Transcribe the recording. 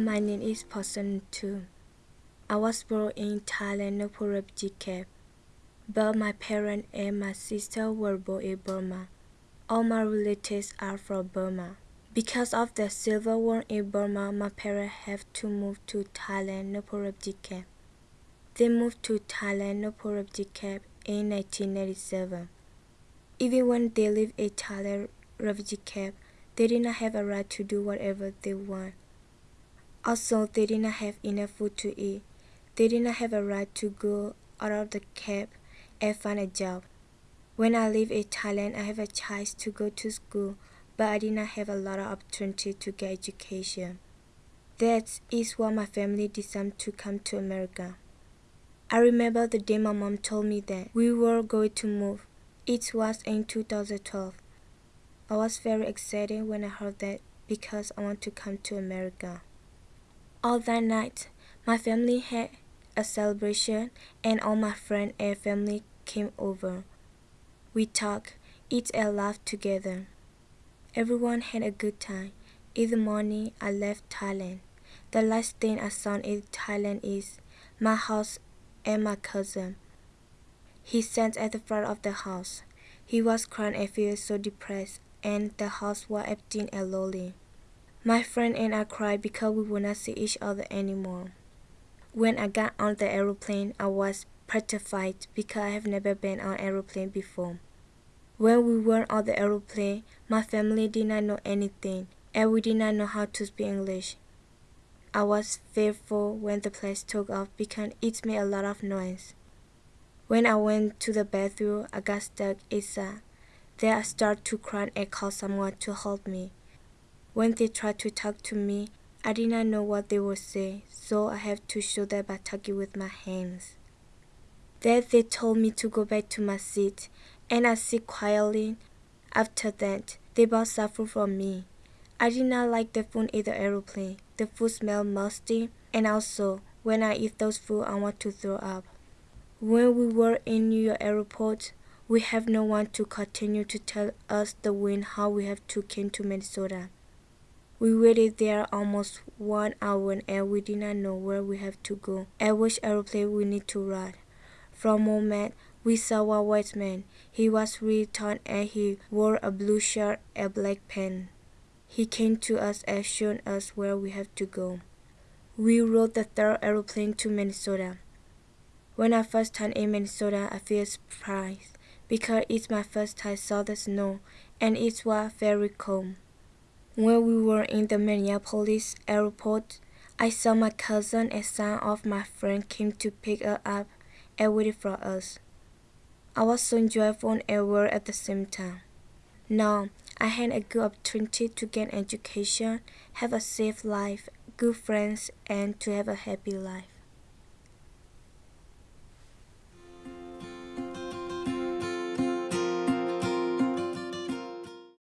My name is Person Tu. I was born in Thailand, Nu Po refugee camp, but my parents and my sister were born in Burma. All my relatives are from Burma. Because of the civil war in Burma, my parents have to move to Thailand, Nu Po refugee camp. They moved to Thailand, Nu Po refugee camp in 1997. Even when they lived in Thailand refugee camp, they did not have a right to do whatever they want. Also, they did not have enough food to eat. They did not have a right to go out of the camp and find a job. When I live in Thailand, I have a chance to go to school, but I did not have a lot of opportunity to get education. That is why my family decided to come to America. I remember the day my mom told me that we were going to move. It was in 2012. I was very excited when I heard that because I want to come to America. All that night, my family had a celebration and all my friends and family came over. We talked, eat and laughed together. Everyone had a good time. In the morning, I left Thailand. The last thing I saw in Thailand is my house and my cousin. He sat at the front of the house. He was crying and feeling so depressed, and the house was empty and lonely. My friend and I cried because we would not see each other anymore. When I got on the aeroplane, I was petrified because I have never been on an aeroplane before. When we were on the aeroplane, my family did not know anything, and we did not know how to speak English. I was fearful when the plane took off because it made a lot of noise. When I went to the bathroom, I got stuck inside. Then I started to cry and called someone to help me. When they tried to talk to me, I did not know what they would say, so I have to show them by talking with my hands. Then they told me to go back to my seat, and I sit quietly. After that, they some food from me. I did not like the food in the aeroplane. The food smelled musty, and also, when I eat those food, I want to throw up. When we were in New York airport, we have no one to continue to tell us the wind how we have to came to Minnesota. We waited there almost one hour and we did not know where we have to go and which aeroplane we need to ride. From a moment, we saw a white man. He was really tall and he wore a blue shirt and black pants. He came to us and showed us where we have to go. We rode the third aeroplane to Minnesota. When I first time in Minnesota, I feel surprised because it's my first time saw the snow and it was very cold. When we were in the Minneapolis airport, I saw my cousin and some of my friends came to pick us up and waited for us. I was so joyful and worried at the same time. Now, I had a good opportunity to get education, have a safe life, good friends, and to have a happy life.